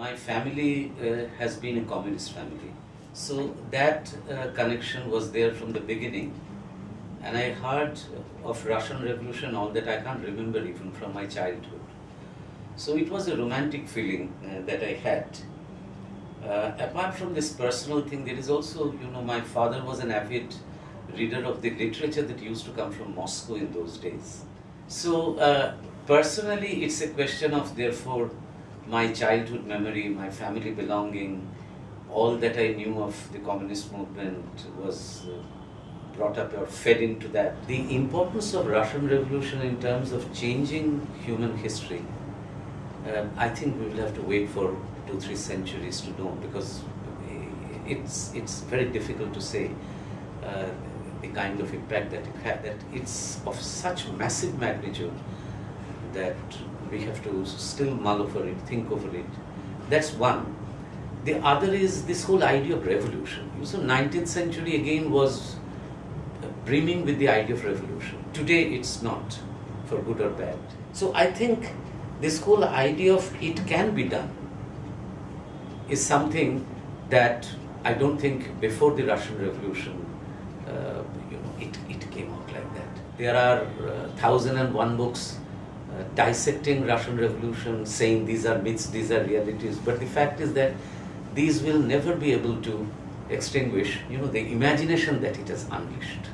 my family uh, has been a communist family. So that uh, connection was there from the beginning. And I heard of Russian Revolution, all that I can't remember even from my childhood. So it was a romantic feeling uh, that I had. Uh, apart from this personal thing, there is also, you know, my father was an avid reader of the literature that used to come from Moscow in those days. So uh, personally, it's a question of therefore my childhood memory, my family belonging, all that I knew of the communist movement was uh, brought up or fed into that. The importance of Russian Revolution in terms of changing human history, uh, I think we will have to wait for two, three centuries to know because it's, it's very difficult to say uh, the kind of impact that it had, that it's of such massive magnitude that we have to still mull over it, think over it. That's one. The other is this whole idea of revolution. So 19th century again was brimming with the idea of revolution. Today it's not, for good or bad. So I think this whole idea of it can be done is something that I don't think before the Russian Revolution, uh, you know, it, it came out like that. There are uh, thousand and one books uh, dissecting Russian Revolution, saying these are myths, these are realities. But the fact is that these will never be able to extinguish, you know, the imagination that it has unleashed.